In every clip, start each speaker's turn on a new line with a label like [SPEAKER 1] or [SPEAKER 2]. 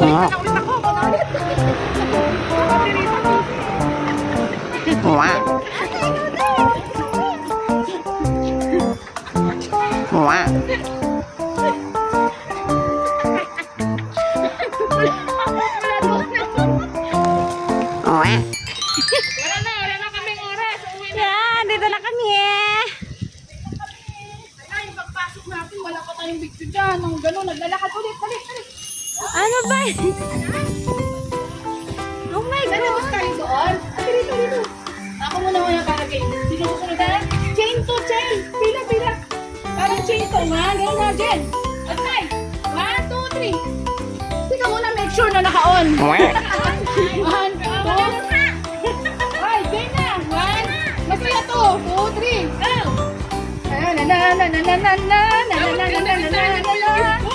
[SPEAKER 1] đó Wow. Dyan. Nung gano'n, naglalakad ulit. Dali, dali.
[SPEAKER 2] Ano ba? oh my God. bus
[SPEAKER 1] tayo doon. Dali, dito, dito. Ako muna muna para kay. Sino susunod na? Chain to chain. Pila, pila. Parang chain to, nga. Ganun na, Jen. Okay. One, two, three. Tika muna, make sure na naka-on. Wow. One, two, Na na na na na na na na na na na na na na na na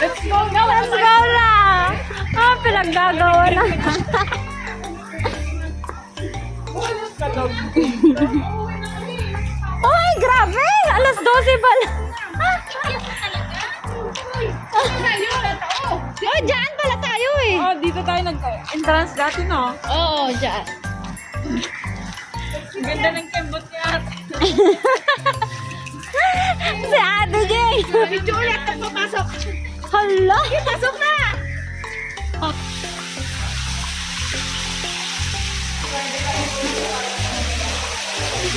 [SPEAKER 2] Let's go now. Let's go na. Ah, pinaggagawa na.
[SPEAKER 3] Uy,
[SPEAKER 2] grabe! Alas 12 pala. Oh, dyan pala tayo eh. Oh,
[SPEAKER 3] dito tayo nag-entrance dati, no?
[SPEAKER 2] Oo, dyan.
[SPEAKER 1] Ang ganda
[SPEAKER 3] ng kembot niya.
[SPEAKER 2] Si Ate Jay.
[SPEAKER 3] Video ulit
[SPEAKER 1] papasok.
[SPEAKER 2] Hala.
[SPEAKER 1] Pasok na!
[SPEAKER 2] 哦，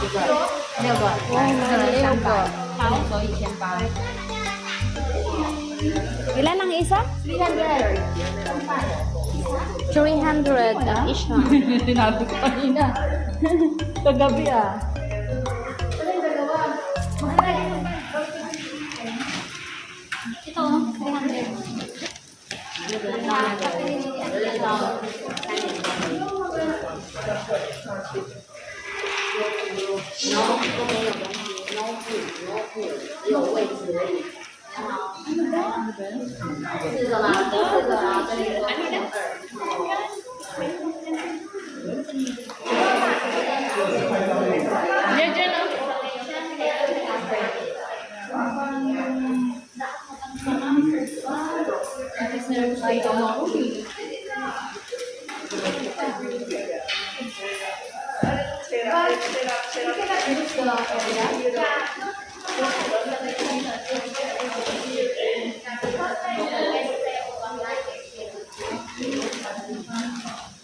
[SPEAKER 4] 这个六个，六个，
[SPEAKER 2] 好，所以先八。Ilan ang isa?
[SPEAKER 1] 300.
[SPEAKER 2] 300 at each na.
[SPEAKER 1] Tinabi ko kanina. Kagabi ah.
[SPEAKER 2] Ito, 300.
[SPEAKER 4] No, no. No, no. You 都没有东西，no food，no food，只有位置而已。
[SPEAKER 1] This
[SPEAKER 4] is allowed. This is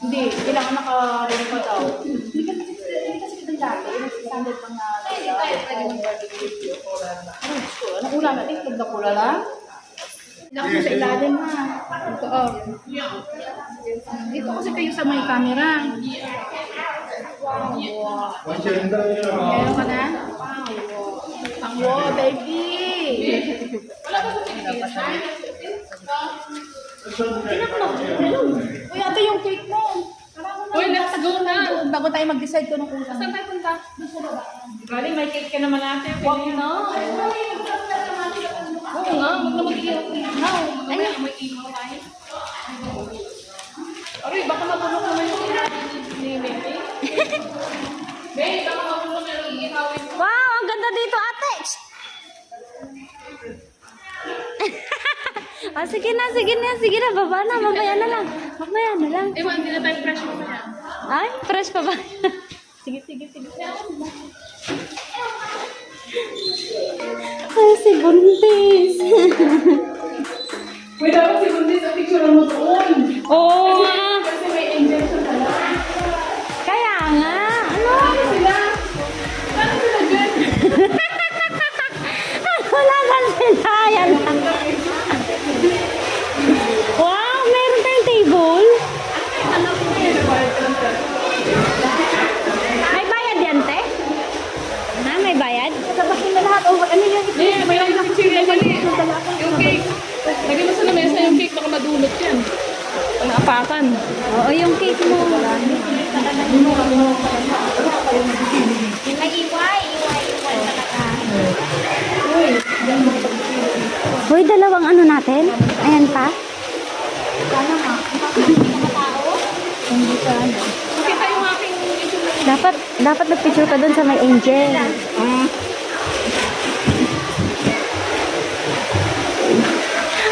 [SPEAKER 1] Hindi, kailangan naka-ready pa daw. Hindi kasi hindi kasi kita dati, nag-standard pang na Hindi tayo pwede mag-video. Anong ulam natin? Na pula lang? Mo sa ilalim ha. Ito oh. Dito kasi kayo sa may camera. Wow. Meron ka na? Wow. Ang wow, baby! Uy, ate yung cake mo. Uy, let's go na. Bago tayo mag-decide ko ng ulam. Saan
[SPEAKER 3] tayo punta?
[SPEAKER 2] Galing, may cake ka naman ate. Wag na.
[SPEAKER 1] Oo nga, wag na
[SPEAKER 3] mag-iiyak. Ay, may iiyak tayo. Aray, baka matulog naman yung ni Meme. Babe, baka matulog na yung iihawin mo.
[SPEAKER 2] Wow, ang ganda dito, ate. ah, sige na, sige na, sige na, baba na, mamaya na lang. Mamaya na lang. Eh,
[SPEAKER 3] hindi na tayo fresh mo na.
[SPEAKER 2] Ay, fresh pa ba? Sige, sige, sige. Ay, si Buntis.
[SPEAKER 1] Uy, dapat si Bundy sa picture mo doon.
[SPEAKER 2] Oo nga.
[SPEAKER 3] Kasi
[SPEAKER 1] may injection na lang.
[SPEAKER 2] Kaya nga. Ano? Ano
[SPEAKER 1] sila? Paano sila dyan?
[SPEAKER 2] Wala ka sila. Yan lang.
[SPEAKER 3] pakpakan.
[SPEAKER 2] Oo, yung cake mo. Nag-iway, iway, iway talaga. Uy, dalawang ano natin?
[SPEAKER 1] Ayan pa? Sana nga. Hindi ka ano.
[SPEAKER 3] Yung aking Dapat,
[SPEAKER 2] dapat nagpicture ka doon sa may angel.
[SPEAKER 1] Ah.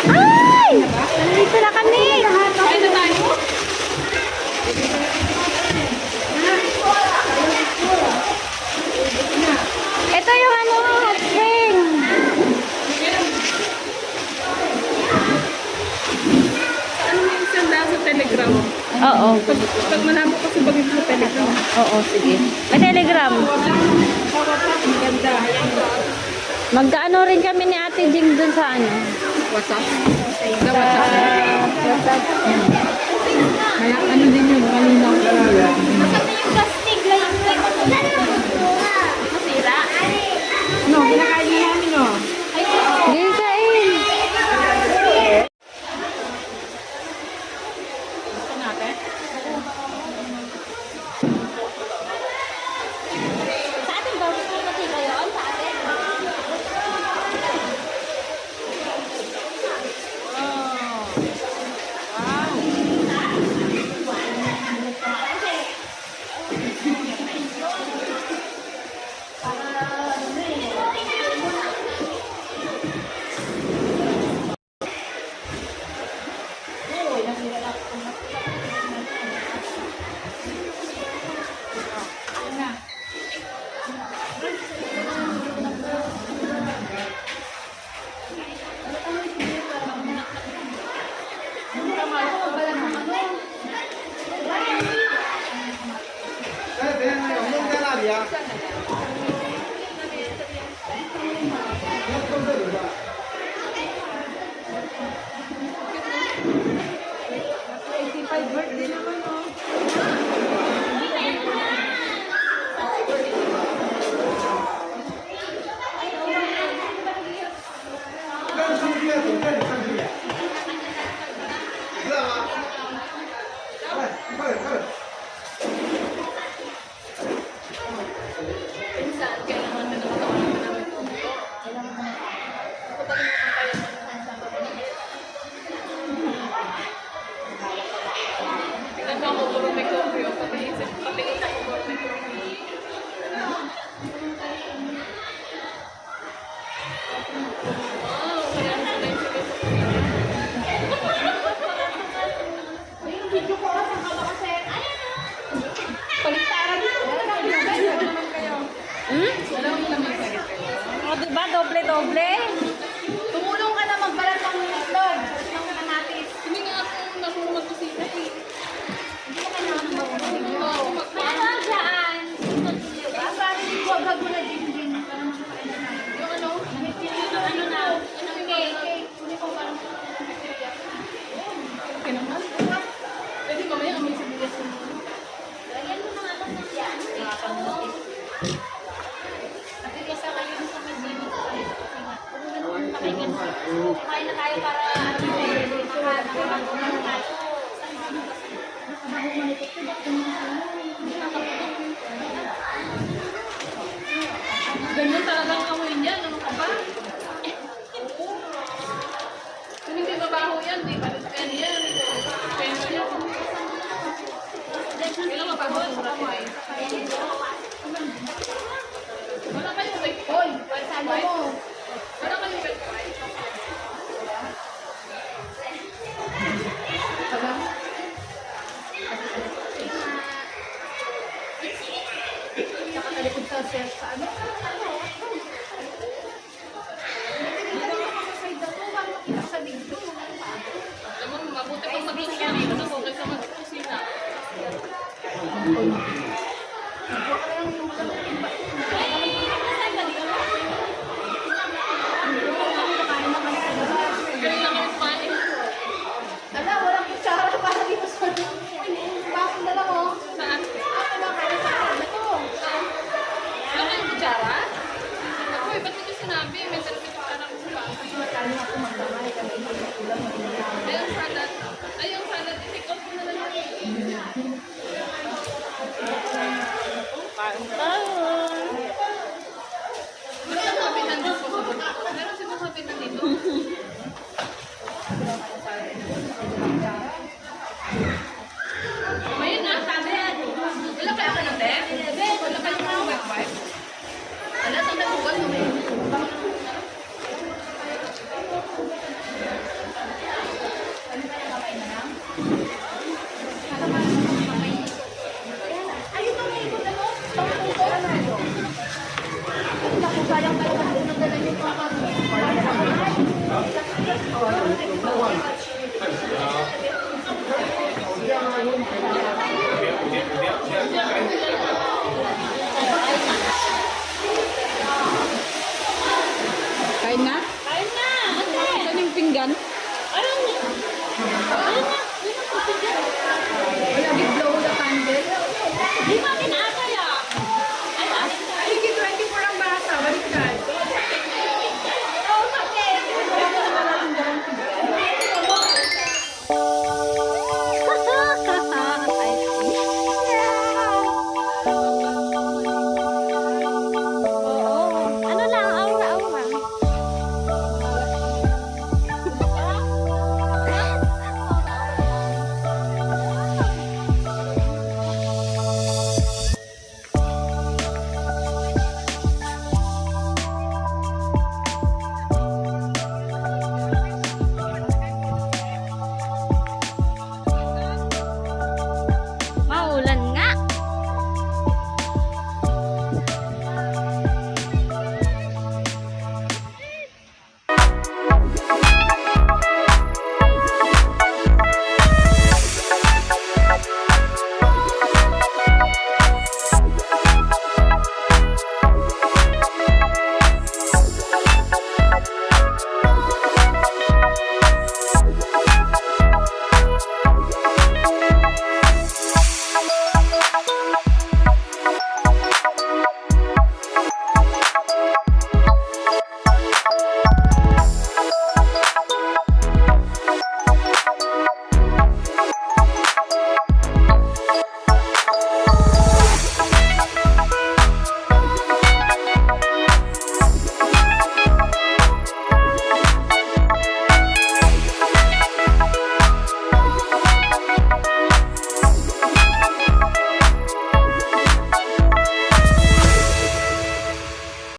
[SPEAKER 2] Ay! Nandito na kami! Oo. Pag,
[SPEAKER 3] pag malabo kasi pag ito telegram.
[SPEAKER 2] Oo, sige. May telegram. Magkaano rin kami ni Ate Jing dun sa ano?
[SPEAKER 1] WhatsApp. Sa WhatsApp.
[SPEAKER 2] WhatsApp.
[SPEAKER 3] Ano din yung malinaw. Okay naman. Pwede mamaya kami sa bigas ng
[SPEAKER 2] Lagyan mo ng anak ng yan. At bigas sa kayo sa medino. Pakinggan mo. Kumain na tayo para ano. Kumain na tayo.
[SPEAKER 1] Kumain na tayo. festa.
[SPEAKER 2] Kain tayo.
[SPEAKER 3] Ano sabi nandito? Ano sabi nandito?